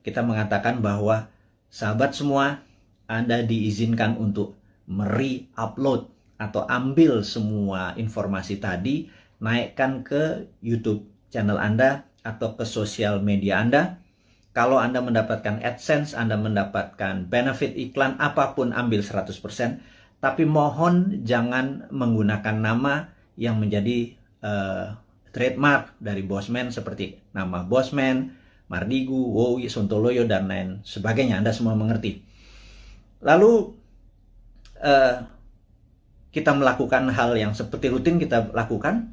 kita mengatakan bahwa sahabat semua, Anda diizinkan untuk meri-upload atau ambil semua informasi tadi, naikkan ke YouTube channel Anda atau ke sosial media Anda. Kalau Anda mendapatkan AdSense, Anda mendapatkan benefit iklan, apa pun ambil 100%. Tapi mohon jangan menggunakan nama yang menjadi uh, trademark dari Bosman seperti nama Bosman, Mardigu, Wowi, Sontoloyo, dan lain sebagainya. Anda semua mengerti. Lalu uh, kita melakukan hal yang seperti rutin kita lakukan.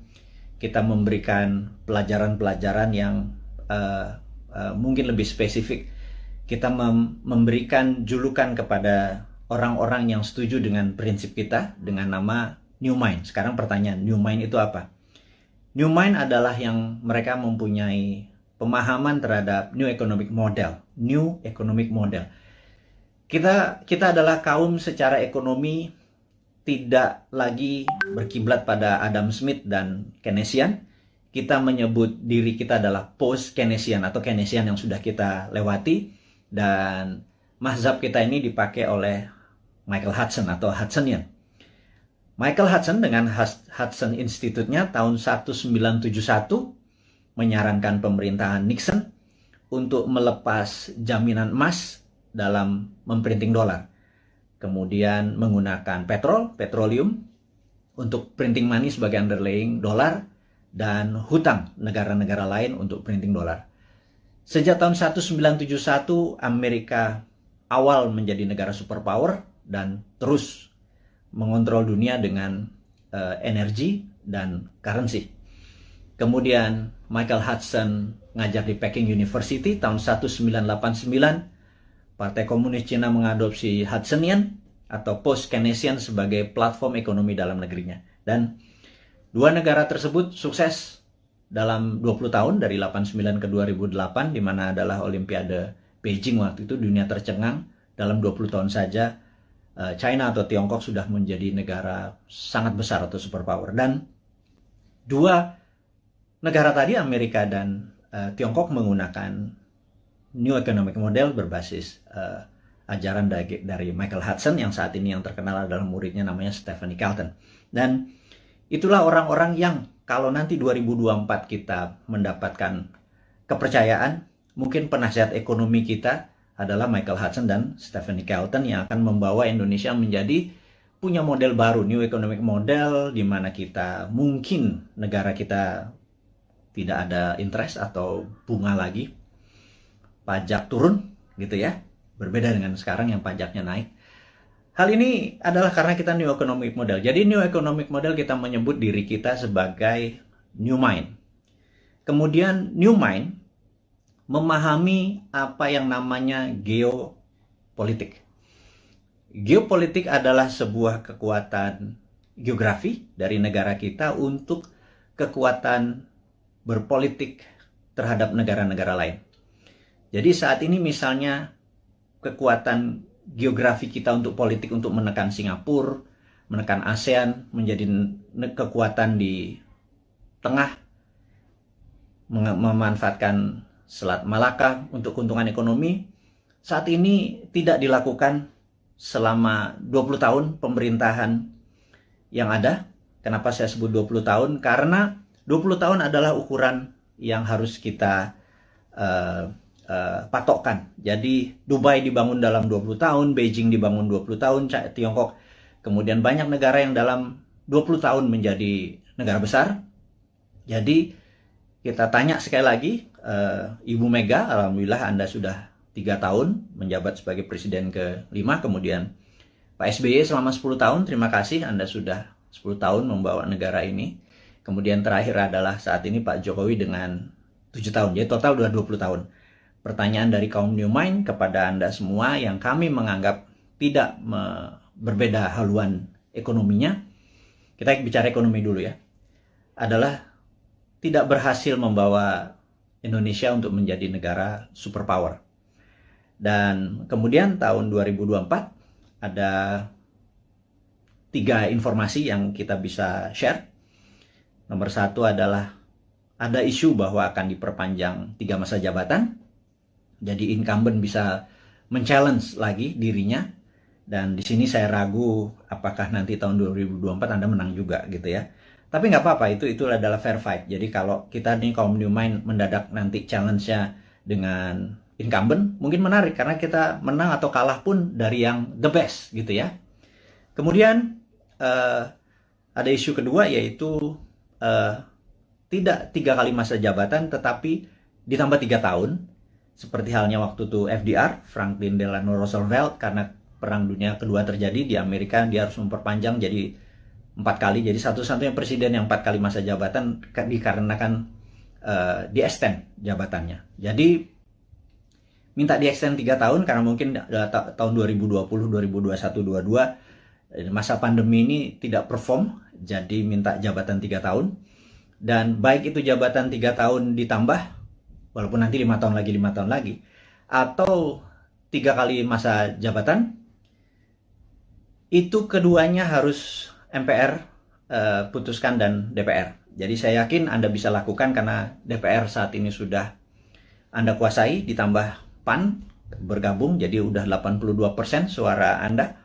Kita memberikan pelajaran-pelajaran yang uh, uh, mungkin lebih spesifik. Kita mem memberikan julukan kepada orang-orang yang setuju dengan prinsip kita dengan nama New Mind. Sekarang pertanyaan, New Mind itu apa? New Mind adalah yang mereka mempunyai pemahaman terhadap new economic model, new economic model. Kita kita adalah kaum secara ekonomi tidak lagi berkiblat pada Adam Smith dan Keynesian. Kita menyebut diri kita adalah post Keynesian atau Keynesian yang sudah kita lewati dan mazhab kita ini dipakai oleh Michael Hudson atau Hudsonian. Michael Hudson dengan Hudson Institute-nya tahun 1971 menyarankan pemerintahan Nixon untuk melepas jaminan emas dalam memprinting dolar. Kemudian menggunakan petrol, petroleum, untuk printing money sebagai underlying dolar, dan hutang negara-negara lain untuk printing dolar. Sejak tahun 1971, Amerika awal menjadi negara superpower dan terus mengontrol dunia dengan uh, energi dan currency. Kemudian Michael Hudson ngajar di Peking University tahun 1989. Partai Komunis Cina mengadopsi Hudsonian atau Post-Keynesian sebagai platform ekonomi dalam negerinya. Dan dua negara tersebut sukses dalam 20 tahun dari 89 ke 2008 di mana adalah Olimpiade Beijing waktu itu dunia tercengang dalam 20 tahun saja eh, China atau Tiongkok sudah menjadi negara sangat besar atau superpower dan dua negara tadi Amerika dan uh, Tiongkok menggunakan New Economic Model berbasis uh, ajaran dari, dari Michael Hudson yang saat ini yang terkenal adalah muridnya namanya Stephanie Carlton. Dan itulah orang-orang yang kalau nanti 2024 kita mendapatkan kepercayaan, mungkin penasihat ekonomi kita adalah Michael Hudson dan Stephanie Carlton yang akan membawa Indonesia menjadi punya model baru, New Economic Model, di mana kita mungkin negara kita tidak ada interest atau bunga lagi, pajak turun gitu ya, berbeda dengan sekarang yang pajaknya naik. Hal ini adalah karena kita new economic model. Jadi new economic model kita menyebut diri kita sebagai new mind. Kemudian new mind memahami apa yang namanya geopolitik. Geopolitik adalah sebuah kekuatan geografi dari negara kita untuk kekuatan berpolitik terhadap negara-negara lain. Jadi saat ini misalnya kekuatan geografi kita untuk politik untuk menekan Singapura, menekan ASEAN menjadi kekuatan di tengah memanfaatkan Selat Malaka untuk keuntungan ekonomi saat ini tidak dilakukan selama 20 tahun pemerintahan yang ada. Kenapa saya sebut 20 tahun? Karena 20 tahun adalah ukuran yang harus kita uh, uh, patokkan. Jadi Dubai dibangun dalam 20 tahun, Beijing dibangun 20 tahun, Tiongkok. Kemudian banyak negara yang dalam 20 tahun menjadi negara besar. Jadi kita tanya sekali lagi, uh, Ibu Mega, Alhamdulillah Anda sudah tiga tahun menjabat sebagai presiden ke-5, kemudian Pak SBY selama 10 tahun, terima kasih Anda sudah 10 tahun membawa negara ini. Kemudian terakhir adalah saat ini Pak Jokowi dengan 7 tahun. Jadi total sudah 20 tahun. Pertanyaan dari kaum New Mind kepada Anda semua yang kami menganggap tidak me berbeda haluan ekonominya. Kita bicara ekonomi dulu ya. Adalah tidak berhasil membawa Indonesia untuk menjadi negara superpower. Dan kemudian tahun 2024 ada tiga informasi yang kita bisa share Nomor satu adalah ada isu bahwa akan diperpanjang tiga masa jabatan. jadi incumbent bisa men-challenge lagi dirinya dan di sini saya ragu apakah nanti tahun 2024 Anda menang juga gitu ya. Tapi nggak apa-apa itu itu adalah fair fight. Jadi kalau kita nih kaum new mind mendadak nanti challenge-nya dengan incumbent mungkin menarik karena kita menang atau kalah pun dari yang the best gitu ya. Kemudian uh, ada isu kedua yaitu uh, tidak tiga kali masa jabatan tetapi ditambah tiga tahun. Seperti halnya waktu itu FDR Franklin Delano Roosevelt karena perang dunia kedua terjadi di Amerika dia harus memperpanjang jadi empat kali. Jadi satu-satunya presiden yang empat kali masa jabatan dikarenakan uh, di extend jabatannya. Jadi minta di extend tiga tahun karena mungkin uh, tahun 2020 2021 22 masa pandemi ini tidak perform jadi minta jabatan tiga tahun dan baik itu jabatan tiga tahun ditambah walaupun nanti lima tahun lagi lima tahun lagi atau tiga kali masa jabatan itu keduanya harus MPR uh, eh, putuskan dan DPR. Jadi saya yakin Anda bisa lakukan karena DPR saat ini sudah Anda kuasai ditambah PAN bergabung jadi udah 82% suara Anda.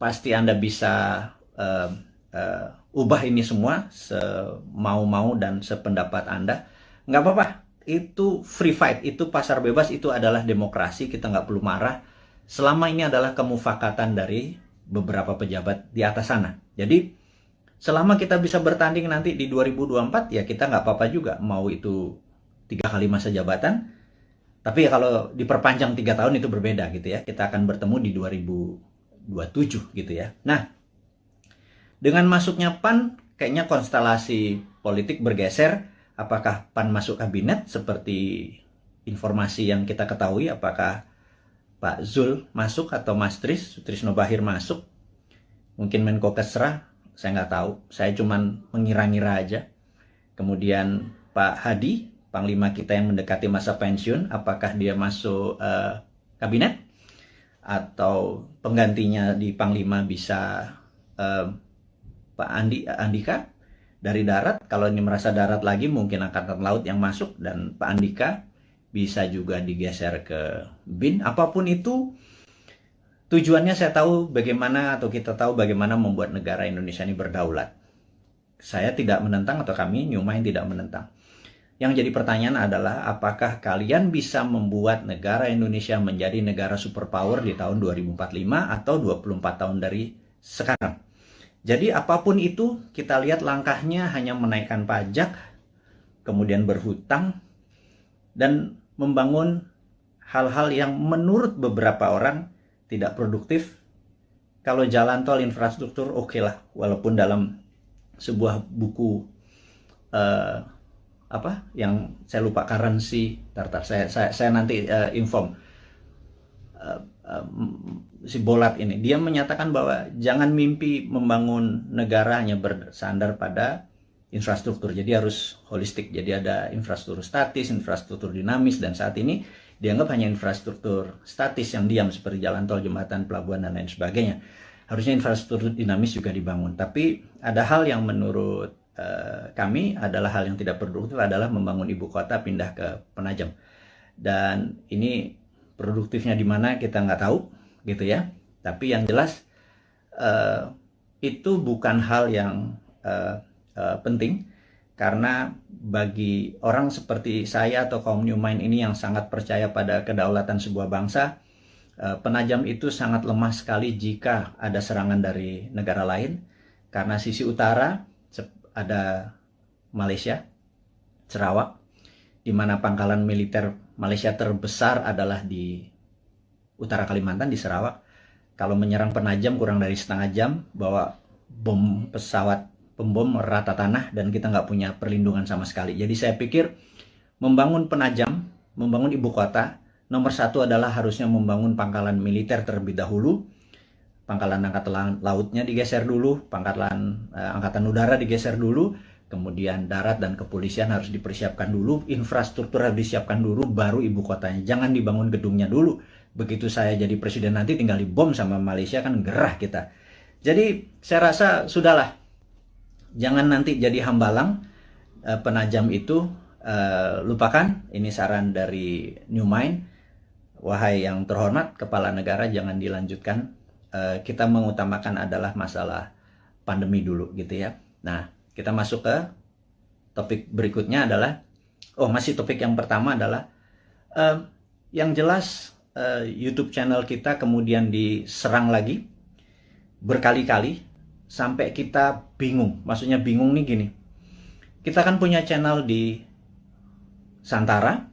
Pasti Anda bisa uh, uh, ubah ini semua semau-mau dan sependapat Anda. Nggak apa-apa, itu free fight, itu pasar bebas, itu adalah demokrasi, kita nggak perlu marah. Selama ini adalah kemufakatan dari beberapa pejabat di atas sana. Jadi selama kita bisa bertanding nanti di 2024 ya kita nggak apa-apa juga mau itu tiga kali masa jabatan. Tapi ya kalau diperpanjang tiga tahun itu berbeda gitu ya. Kita akan bertemu di 2027 gitu ya. Nah dengan masuknya PAN kayaknya konstelasi politik bergeser. Apakah PAN masuk kabinet? Seperti informasi yang kita ketahui apakah Pak Zul masuk atau Mas Tris, Trisno Bahir masuk? Mungkin Menko Kesra? Saya nggak tahu. Saya cuman mengira-ngira aja. Kemudian Pak Hadi Panglima kita yang mendekati masa pensiun apakah dia masuk uh, kabinet? Atau penggantinya di Panglima bisa uh, Pak Andi Andika dari darat. Kalau ini merasa darat lagi mungkin angkatan laut yang masuk dan Pak Andika bisa juga digeser ke BIN. Apa pun itu tujuannya saya tahu bagaimana atau kita tahu bagaimana membuat negara Indonesia ini berdaulat. Saya tidak menentang atau kami New Mind tidak menentang. Yang jadi pertanyaan adalah apakah kalian bisa membuat negara Indonesia menjadi negara superpower di tahun 2045 atau 24 tahun dari sekarang? Jadi apa pun itu kita lihat langkahnya hanya menaikkan pajak, kemudian berhutang, dan membangun hal-hal yang menurut beberapa orang tidak produktif. Kalau jalan tol infrastruktur oke okay lah, walaupun dalam sebuah buku uh, apa yang saya lupa currency, tartar saya saya, saya nanti uh, inform. Uh, si Bolat ini dia menyatakan bahwa jangan mimpi membangun negara hanya bersandar pada infrastruktur. Jadi harus holistik. Jadi ada infrastruktur statis infrastruktur dinamis dan saat ini dianggap hanya infrastruktur statis yang diam seperti jalan tol jembatan pelabuhan dan lain sebagainya. Harusnya infrastruktur dinamis juga dibangun. Tapi ada hal yang menurut uh, kami adalah hal yang tidak produktif adalah membangun ibu kota pindah ke Penajam. Dan ini produktifnya di mana kita nggak tahu gitu ya. Tapi yang jelas uh, itu bukan hal yang uh, uh, penting. Karena bagi orang seperti saya atau kaum new mind ini yang sangat percaya pada kedaulatan sebuah bangsa penajam itu sangat lemah sekali jika ada serangan dari negara lain. Karena sisi utara ada Malaysia Sarawak di mana pangkalan militer Malaysia terbesar adalah di utara Kalimantan di Sarawak. Kalau menyerang penajam kurang dari setengah jam, bawa bom pesawat pembom rata tanah dan kita nggak punya perlindungan sama sekali. Jadi saya pikir membangun penajam, membangun ibu kota, nomor satu adalah harusnya membangun pangkalan militer terlebih dahulu. Pangkalan angkatan lautnya digeser dulu, pangkalan eh, angkatan udara digeser dulu, kemudian darat dan kepolisian harus dipersiapkan dulu, infrastruktur harus disiapkan dulu, baru ibu kotanya. Jangan dibangun gedungnya dulu. Begitu saya jadi presiden nanti tinggal dibom sama Malaysia kan gerah kita. Jadi saya rasa sudahlah, jangan nanti jadi hambalang uh, penajam itu uh, lupakan. Ini saran dari New Mind. wahai yang terhormat kepala negara jangan dilanjutkan. Uh, kita mengutamakan adalah masalah pandemi dulu gitu ya. Nah, kita masuk ke topik berikutnya adalah oh masih topik yang pertama adalah uh, yang jelas uh, YouTube channel kita kemudian diserang lagi berkali-kali sampai kita bingung. Maksudnya bingung nih gini. Kita kan punya channel di Santara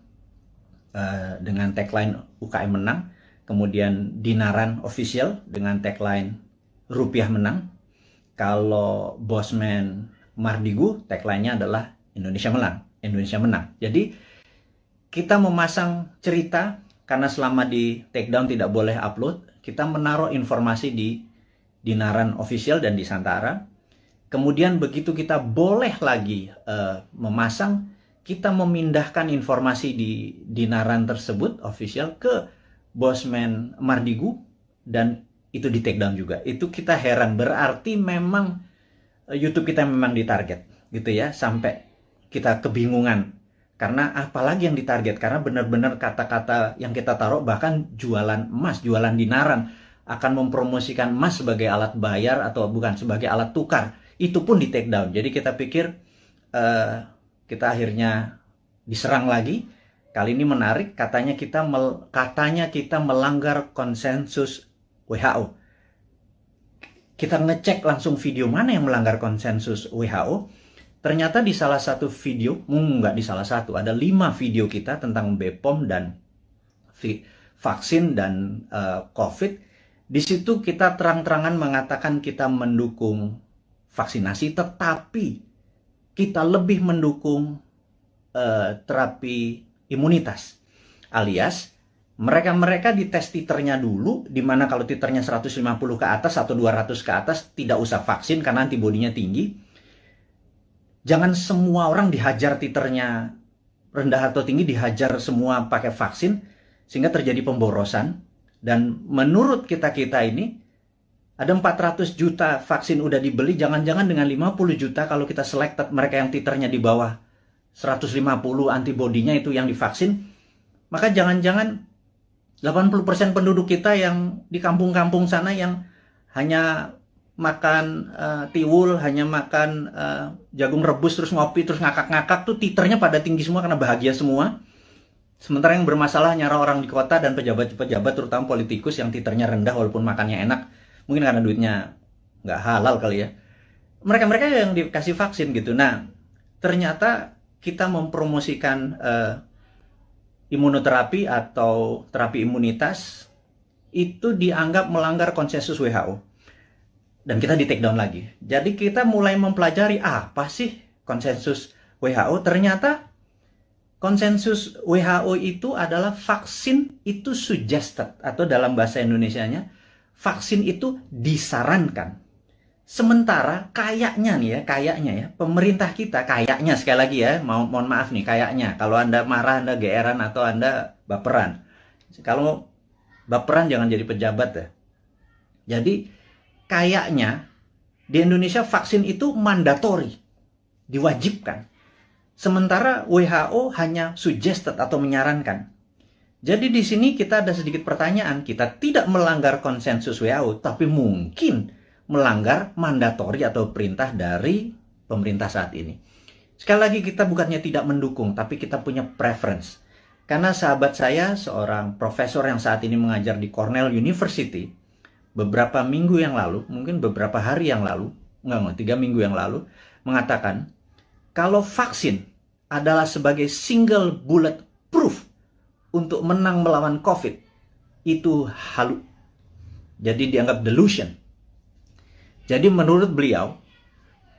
uh, dengan tagline UKM menang, kemudian Dinaran official dengan tagline rupiah menang. Kalau Bosman Mardigu tagline-nya adalah Indonesia menang, Indonesia menang. Jadi kita memasang cerita karena selama di takedown tidak boleh upload, kita menaruh informasi di Dinaran official dan di Santara. Kemudian begitu kita boleh lagi uh, memasang, kita memindahkan informasi di Dinaran tersebut official ke Bosman Mardigu dan itu di take down juga. Itu kita heran berarti memang YouTube kita memang ditarget gitu ya sampai kita kebingungan. Karena apalagi yang ditarget? Karena benar-benar kata-kata yang kita taruh bahkan jualan emas, jualan dinaran akan mempromosikan emas sebagai alat bayar atau bukan sebagai alat tukar. Itu pun di take down. Jadi kita pikir uh, kita akhirnya diserang lagi. Kali ini menarik katanya kita mel, katanya kita melanggar konsensus WHO kita ngecek langsung video mana yang melanggar konsensus WHO ternyata di salah satu video hmm, nggak di salah satu ada lima video kita tentang BPOM dan vaksin dan uh, COVID di situ kita terang-terangan mengatakan kita mendukung vaksinasi, tetapi kita lebih mendukung uh, terapi imunitas. Alias, mereka-mereka dites titernya dulu, di mana kalau titernya 150 ke atas atau 200 ke atas, tidak usah vaksin karena antibodinya tinggi. Jangan semua orang dihajar titernya rendah atau tinggi, dihajar semua pakai vaksin, sehingga terjadi pemborosan dan menurut kita-kita ini, ada 400 juta vaksin udah dibeli, jangan-jangan dengan 50 juta kalau kita selected mereka yang titernya di bawah 150 antibodinya itu yang divaksin, maka jangan-jangan 80% penduduk kita yang di kampung-kampung sana yang hanya makan uh, tiwul, hanya makan uh, jagung rebus terus ngopi terus ngakak-ngakak tuh titernya pada tinggi semua karena bahagia semua. Sementara yang bermasalah nyara orang di kota dan pejabat-pejabat terutama politikus yang titernya rendah walaupun makannya enak, mungkin karena duitnya nggak halal kali ya. Mereka-mereka yang dikasih vaksin gitu. Nah, ternyata kita mempromosikan uh, imunoterapi atau terapi imunitas itu dianggap melanggar konsensus WHO. Dan kita di take down lagi. Jadi kita mulai mempelajari apa sih konsensus WHO. Ternyata konsensus WHO itu adalah vaksin itu suggested atau dalam bahasa Indonesianya vaksin itu disarankan. Sementara kayaknya nih ya, kayaknya ya, pemerintah kita kayaknya sekali lagi ya, mau mohon maaf nih kayaknya kalau Anda marah, Anda geeran atau Anda baperan. Kalau baperan jangan jadi pejabat ya. Jadi kayaknya di Indonesia vaksin itu mandatori, diwajibkan. Sementara WHO hanya suggested atau menyarankan. Jadi di sini kita ada sedikit pertanyaan. Kita tidak melanggar konsensus WHO, tapi mungkin melanggar mandatori atau perintah dari pemerintah saat ini. Sekali lagi kita bukannya tidak mendukung, tapi kita punya preference. Karena sahabat saya, seorang profesor yang saat ini mengajar di Cornell University, beberapa minggu yang lalu, mungkin beberapa hari yang lalu, enggak, enggak, tiga minggu yang lalu, mengatakan kalau vaksin adalah sebagai single bullet proof untuk menang melawan COVID, itu halu. Jadi dianggap delusion. Jadi menurut beliau,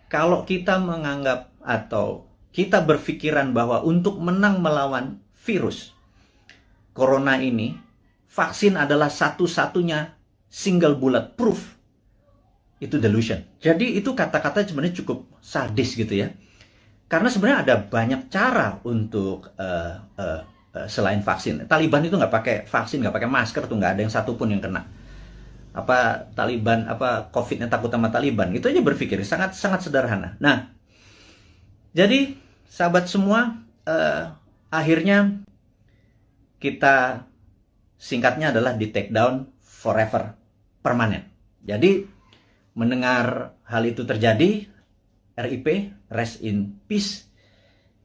kalau kita menganggap atau kita berpikiran bahwa untuk menang melawan virus corona ini, vaksin adalah satu-satunya single bullet proof. Itu delusion. Jadi itu kata-kata sebenarnya cukup sadis gitu ya. Karena sebenarnya ada banyak cara untuk uh, uh, uh, selain vaksin. Taliban itu nggak pakai vaksin, nggak pakai masker tuh nggak ada yang satupun yang kena. Apa Taliban, apa COVID-nya takut sama Taliban? Itu aja berpikir sangat sangat sederhana. Nah, jadi sahabat semua, uh, akhirnya kita singkatnya adalah di take down forever, permanen. Jadi mendengar hal itu terjadi, RIP, rest in peace,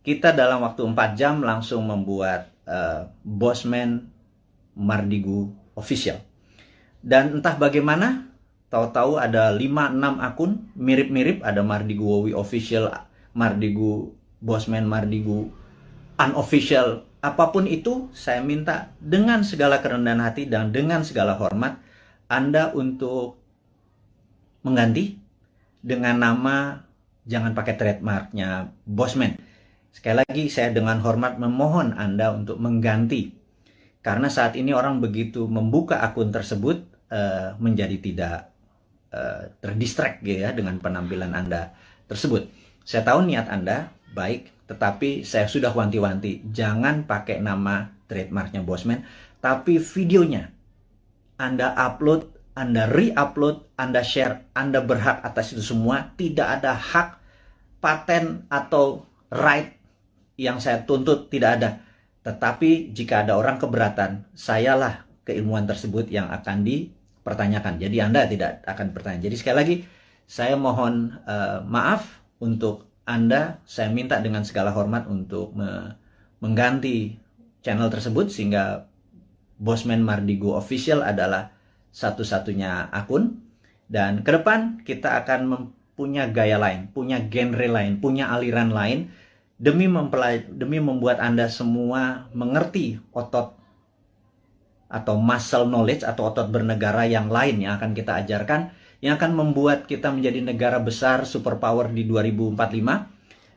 kita dalam waktu 4 jam langsung membuat uh, Bosman Mardigu official. Dan entah bagaimana, tahu-tahu ada 5-6 akun mirip-mirip, ada Mardigu Wowi official, Mardigu Bosman Mardigu unofficial, apa pun itu saya minta dengan segala kerendahan hati dan dengan segala hormat Anda untuk mengganti dengan nama jangan pakai trademarknya Bosman. Sekali lagi saya dengan hormat memohon Anda untuk mengganti karena saat ini orang begitu membuka akun tersebut uh, menjadi tidak uh, terdistract gitu ya dengan penampilan Anda tersebut. Saya tahu niat Anda baik, tetapi saya sudah wanti-wanti jangan pakai nama trademarknya Bosman, tapi videonya Anda upload anda re-upload, Anda share, Anda berhak atas itu semua. Tidak ada hak paten atau right yang saya tuntut, tidak ada. Tetapi jika ada orang keberatan, sayalah keilmuan tersebut yang akan dipertanyakan. Jadi Anda tidak akan bertanya. Jadi sekali lagi, saya mohon uh, maaf untuk Anda. Saya minta dengan segala hormat untuk me mengganti channel tersebut sehingga Bosman Mardigo Official adalah satu-satunya akun dan ke depan kita akan punya gaya lain, punya genre lain, punya aliran lain demi demi membuat Anda semua mengerti otot atau muscle knowledge atau otot bernegara yang lain yang akan kita ajarkan yang akan membuat kita menjadi negara besar superpower di 2045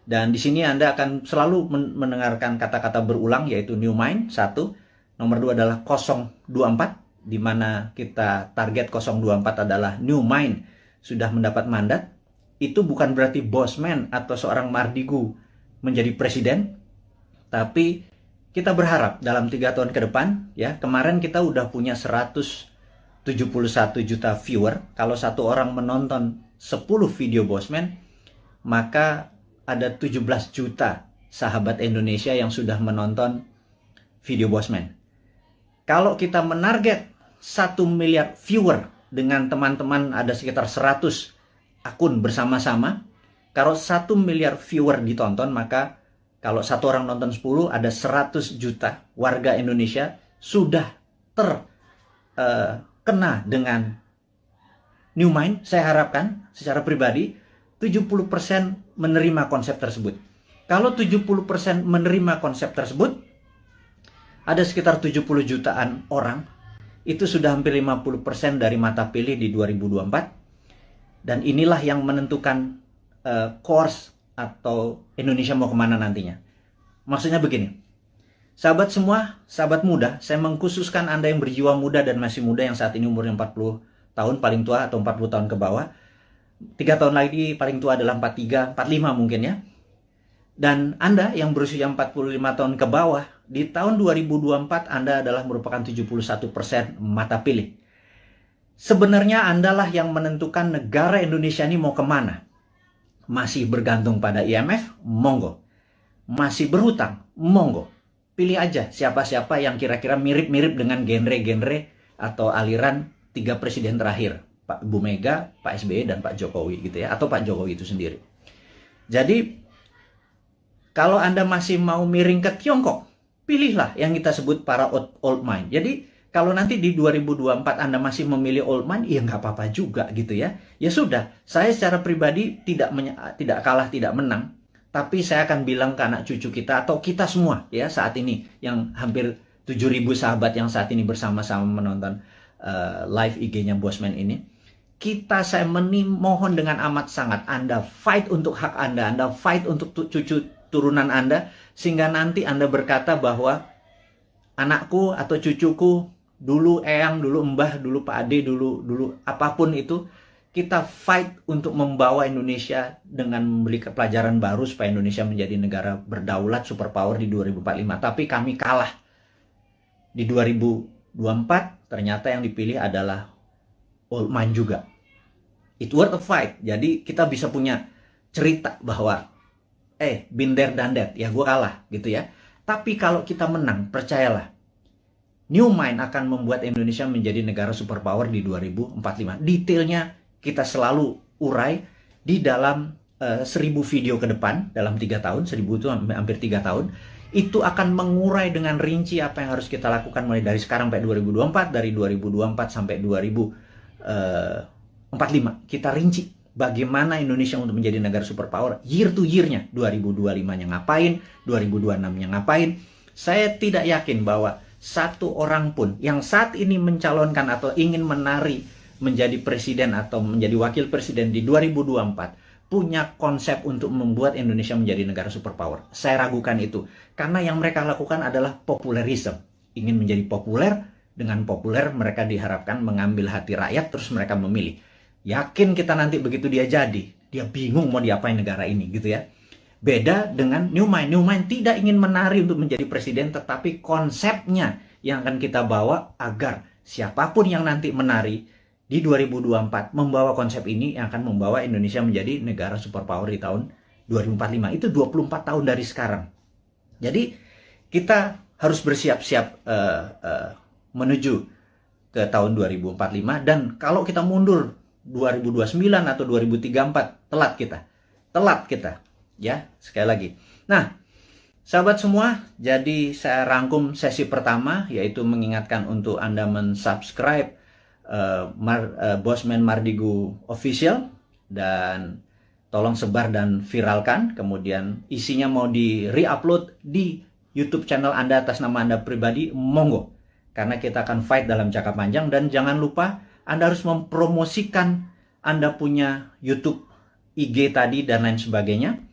dan di sini Anda akan selalu mendengarkan kata-kata berulang yaitu new mind satu. Nomor dua adalah 024 di mana kita target 024 adalah new mind sudah mendapat mandat. Itu bukan berarti bosman atau seorang mardigu menjadi presiden tapi kita berharap dalam tiga tahun ke depan ya kemarin kita udah punya 171 juta viewer kalau satu orang menonton 10 video bosman maka ada 17 juta sahabat Indonesia yang sudah menonton video bosman kalau kita menarget satu miliar viewer dengan teman-teman ada sekitar 100 akun bersama-sama. Kalau satu miliar viewer ditonton, maka kalau satu orang nonton 10, ada 100 juta warga Indonesia sudah terkena uh, dengan New Mind. Saya harapkan secara pribadi 70% menerima konsep tersebut. Kalau 70% menerima konsep tersebut, ada sekitar 70 jutaan orang itu sudah hampir 50% dari mata pilih di 2024. Dan inilah yang menentukan uh, course atau Indonesia mau ke mana nantinya. Maksudnya begini, sahabat semua, sahabat muda, saya mengkhususkan Anda yang berjiwa muda dan masih muda yang saat ini umurnya 40 tahun paling tua atau 40 tahun ke bawah. Tiga tahun lagi paling tua adalah 43, 45 mungkin ya. Dan Anda yang berusia 45 tahun ke bawah, di tahun 2024 Anda adalah merupakan 71% mata pilih. Sebenarnya Anda lah yang menentukan negara Indonesia ini mau ke mana. Masih bergantung pada IMF? Monggo. Masih berhutang? Monggo. Pilih aja siapa-siapa yang kira-kira mirip-mirip dengan genre-genre atau aliran tiga presiden terakhir. Pak Bu Mega, Pak SBY, dan Pak Jokowi gitu ya. Atau Pak Jokowi itu sendiri. Jadi kalau Anda masih mau miring ke Tiongkok, pilihlah yang kita sebut para old mind. Jadi kalau nanti di 2024 Anda masih memilih old mind, ya nggak apa-apa juga gitu ya. Ya sudah, saya secara pribadi tidak tidak kalah, tidak menang. Tapi saya akan bilang ke anak cucu kita atau kita semua ya saat ini yang hampir 7000 sahabat yang saat ini bersama-sama menonton uh, live IG-nya Bosman ini. Kita saya mohon dengan amat sangat Anda fight untuk hak Anda, Anda fight untuk cucu turunan Anda sehingga nanti Anda berkata bahwa anakku atau cucuku dulu eyang, dulu mbah, dulu Pak Ade, dulu dulu apa pun itu kita fight untuk membawa Indonesia dengan memberi pelajaran baru supaya Indonesia menjadi negara berdaulat superpower di 2045. Tapi kami kalah. Di 2024 ternyata yang dipilih adalah old man juga. It worth a fight. Jadi kita bisa punya cerita bahwa eh binder dan that ya gue kalah gitu ya tapi kalau kita menang percayalah New Mind akan membuat Indonesia menjadi negara superpower di 2045. Detailnya kita selalu urai di dalam uh, seribu video ke depan dalam tiga tahun, seribu itu hampir tiga tahun itu akan mengurai dengan rinci apa yang harus kita lakukan mulai dari sekarang sampai 2024, dari 2024 sampai 2045. Eh, kita rinci bagaimana Indonesia untuk menjadi negara superpower year to year-nya. 2025-nya ngapain, 2026-nya ngapain. Saya tidak yakin bahwa satu orang pun yang saat ini mencalonkan atau ingin menari menjadi presiden atau menjadi wakil presiden di 2024 punya konsep untuk membuat Indonesia menjadi negara superpower. Saya ragukan itu. Karena yang mereka lakukan adalah populerisme. Ingin menjadi populer, dengan populer mereka diharapkan mengambil hati rakyat terus mereka memilih. Yakin kita nanti begitu dia jadi, dia bingung mau diapain negara ini gitu ya. Beda dengan New Mind. New Mind tidak ingin menari untuk menjadi presiden, tetapi konsepnya yang akan kita bawa agar siapa pun yang nanti menari, di 2024 membawa konsep ini yang akan membawa Indonesia menjadi negara superpower di tahun 2045. Itu 24 tahun dari sekarang. Jadi kita harus bersiap-siap uh, uh, menuju ke tahun 2045 dan kalau kita mundur 2029 atau 2034 telat kita. Telat kita. Ya, sekali lagi. Nah, sahabat semua, jadi saya rangkum sesi pertama yaitu mengingatkan untuk Anda mensubscribe uh, Mar, uh, Bosman Mardigu official dan tolong sebar dan viralkan. Kemudian isinya mau di re-upload di YouTube channel Anda atas nama Anda pribadi, monggo. Karena kita akan fight dalam jangka panjang dan jangan lupa Anda harus mempromosikan Anda punya YouTube, IG tadi dan lain sebagainya.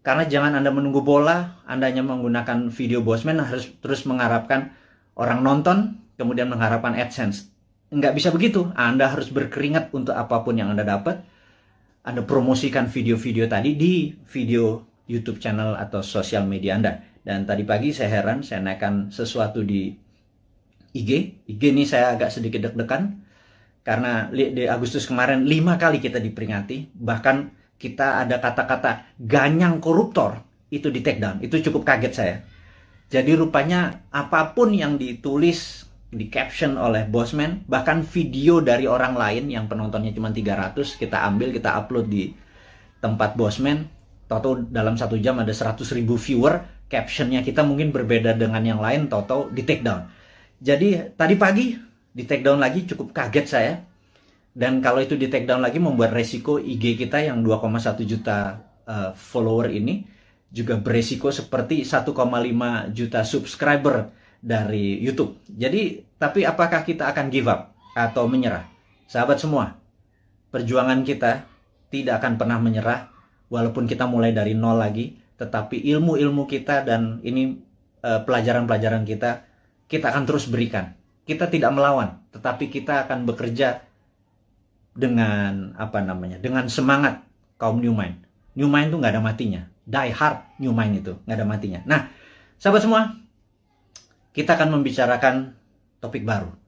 Karena jangan Anda menunggu bola, Anda hanya menggunakan video Bosman harus terus mengharapkan orang nonton, kemudian mengharapkan AdSense nggak bisa begitu. Anda harus berkeringat untuk apa pun yang Anda dapat. Anda promosikan video-video tadi di video YouTube channel atau sosial media Anda. Dan tadi pagi saya heran, saya naikkan sesuatu di IG. IG ini saya agak sedikit deg-degan. Karena di Agustus kemarin lima kali kita diperingati. Bahkan kita ada kata-kata ganyang koruptor. Itu di take down. Itu cukup kaget saya. Jadi rupanya apa pun yang ditulis di caption oleh Bosman bahkan video dari orang lain yang penontonnya cuma 300 kita ambil kita upload di tempat Bosman Toto dalam satu jam ada 100 ribu viewer captionnya kita mungkin berbeda dengan yang lain Toto di take down jadi tadi pagi di take down lagi cukup kaget saya dan kalau itu di take down lagi membuat resiko IG kita yang 2,1 juta uh, follower ini juga beresiko seperti 1,5 juta subscriber dari YouTube. Jadi, tapi apakah kita akan give up atau menyerah? Sahabat semua, perjuangan kita tidak akan pernah menyerah walaupun kita mulai dari nol lagi, tetapi ilmu-ilmu kita dan ini eh, pelajaran-pelajaran uh, kita kita akan terus berikan. Kita tidak melawan, tetapi kita akan bekerja dengan apa namanya? Dengan semangat kaum New Mind. New Mind itu nggak ada matinya. Die hard New Mind itu nggak ada matinya. Nah, sahabat semua, kita akan membicarakan topik baru.